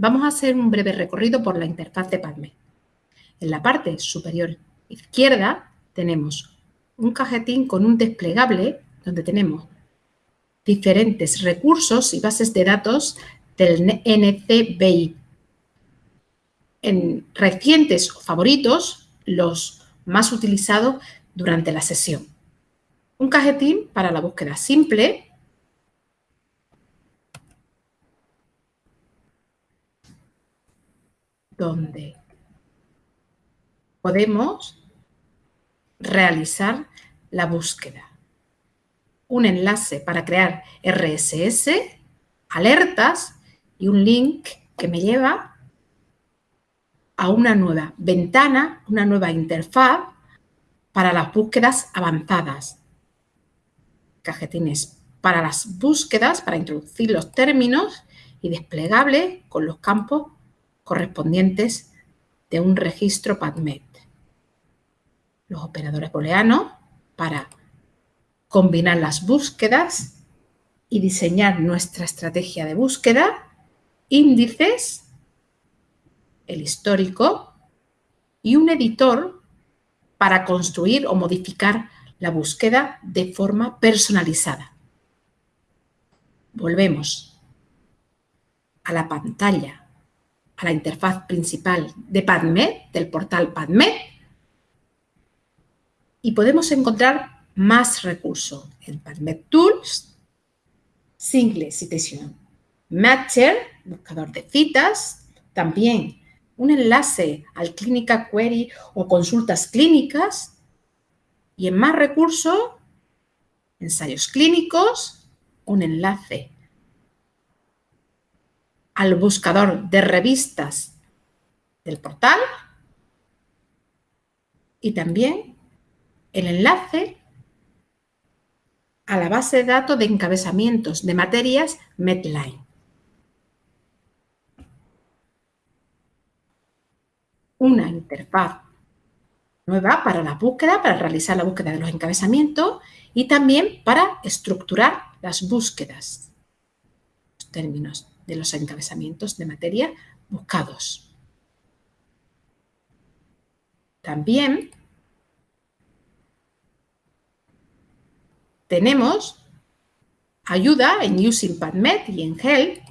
vamos a hacer un breve recorrido por la interfaz de PubMed. En la parte superior izquierda tenemos un cajetín con un desplegable donde tenemos diferentes recursos y bases de datos del NCBI. En recientes o favoritos, los más utilizados durante la sesión. Un cajetín para la búsqueda simple, donde podemos realizar la búsqueda. Un enlace para crear RSS, alertas y un link que me lleva a una nueva ventana, una nueva interfaz para las búsquedas avanzadas. Cajetines para las búsquedas, para introducir los términos y desplegable con los campos correspondientes de un registro PubMed. Los operadores booleanos para combinar las búsquedas y diseñar nuestra estrategia de búsqueda, índices, el histórico y un editor para construir o modificar la búsqueda de forma personalizada. Volvemos a la pantalla a la interfaz principal de PubMed, del portal PubMed, y podemos encontrar más recursos en PubMed Tools, Single Citation Matcher, buscador de citas, también un enlace al Clínica Query o consultas clínicas, y en más recursos, ensayos clínicos, un enlace al buscador de revistas del portal y también el enlace a la base de datos de encabezamientos de materias Medline. Una interfaz nueva para la búsqueda, para realizar la búsqueda de los encabezamientos y también para estructurar las búsquedas. Los términos de los encabezamientos de materia buscados. También tenemos ayuda en Using PubMed y en Help.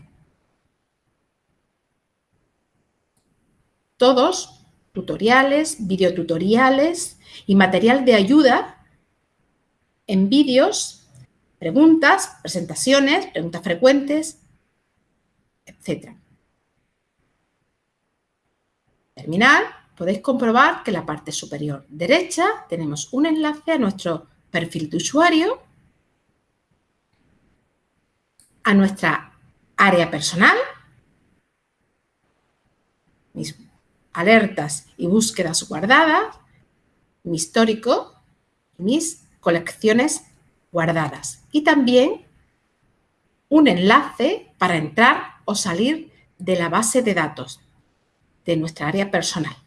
Todos tutoriales, videotutoriales y material de ayuda en vídeos, preguntas, presentaciones, preguntas frecuentes, etc. Terminal, podéis comprobar que en la parte superior derecha tenemos un enlace a nuestro perfil de usuario, a nuestra área personal, mis alertas y búsquedas guardadas, mi histórico mis colecciones guardadas. Y también un enlace para entrar o salir de la base de datos de nuestra área personal.